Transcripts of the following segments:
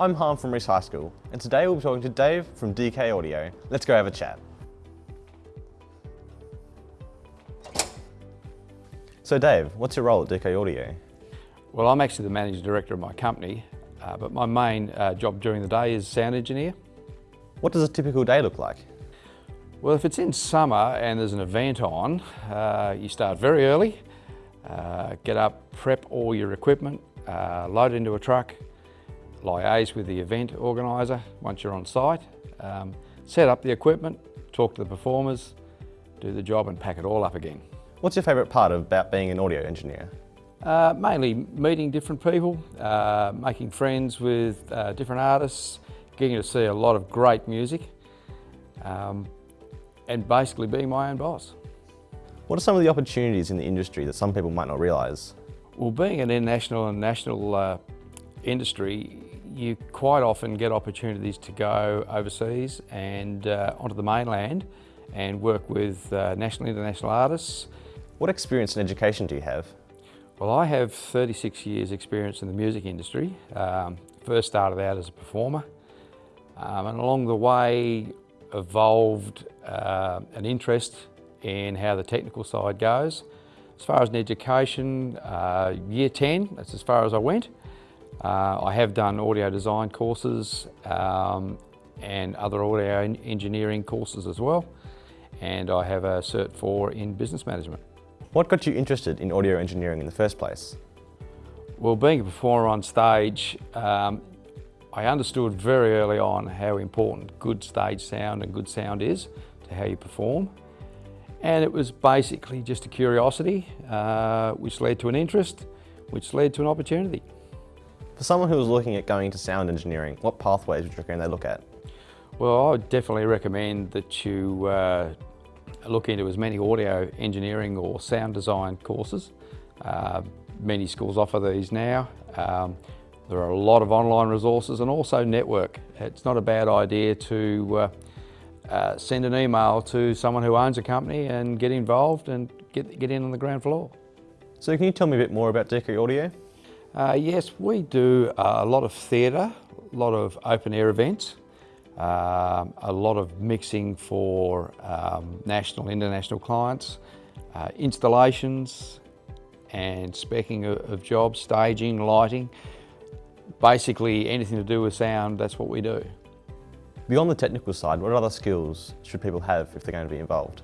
I'm Harm from Reece High School, and today we'll be talking to Dave from DK Audio. Let's go have a chat. So Dave, what's your role at DK Audio? Well, I'm actually the managing director of my company, uh, but my main uh, job during the day is sound engineer. What does a typical day look like? Well, if it's in summer and there's an event on, uh, you start very early, uh, get up, prep all your equipment, uh, load it into a truck, liaise with the event organiser once you're on site, um, set up the equipment, talk to the performers, do the job and pack it all up again. What's your favourite part about being an audio engineer? Uh, mainly meeting different people, uh, making friends with uh, different artists, getting to see a lot of great music, um, and basically being my own boss. What are some of the opportunities in the industry that some people might not realise? Well, being an international and national uh, industry, you quite often get opportunities to go overseas and uh, onto the mainland and work with uh, national and international artists. What experience and education do you have? Well, I have 36 years experience in the music industry. Um, first started out as a performer um, and along the way evolved uh, an interest in how the technical side goes. As far as an education, uh, year 10, that's as far as I went. Uh, I have done audio design courses um, and other audio engineering courses as well. And I have a Cert 4 in business management. What got you interested in audio engineering in the first place? Well, being a performer on stage, um, I understood very early on how important good stage sound and good sound is to how you perform. And it was basically just a curiosity, uh, which led to an interest, which led to an opportunity. For someone who was looking at going into sound engineering, what pathways would you recommend they look at? Well, I would definitely recommend that you uh, look into as many audio engineering or sound design courses. Uh, many schools offer these now. Um, there are a lot of online resources and also network. It's not a bad idea to uh, uh, send an email to someone who owns a company and get involved and get, get in on the ground floor. So can you tell me a bit more about DK Audio? Uh, yes, we do a lot of theatre, a lot of open air events, um, a lot of mixing for um, national international clients, uh, installations and specking of, of, jobs, staging, lighting. Basically anything to do with sound, that's what we do. Beyond the technical side, what other skills should people have if they're going to be involved?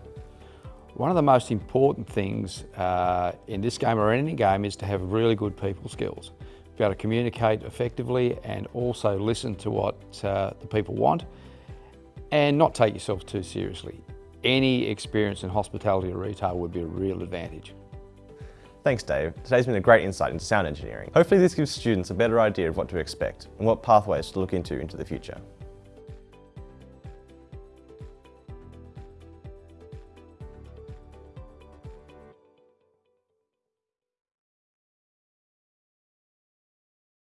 One of the most important things uh, in this game or any game is to have really good people skills be able to communicate effectively and also listen to what uh, the people want and not take yourself too seriously. Any experience in hospitality or retail would be a real advantage. Thanks Dave. Today's been a great insight into sound engineering. Hopefully this gives students a better idea of what to expect and what pathways to look into into the future.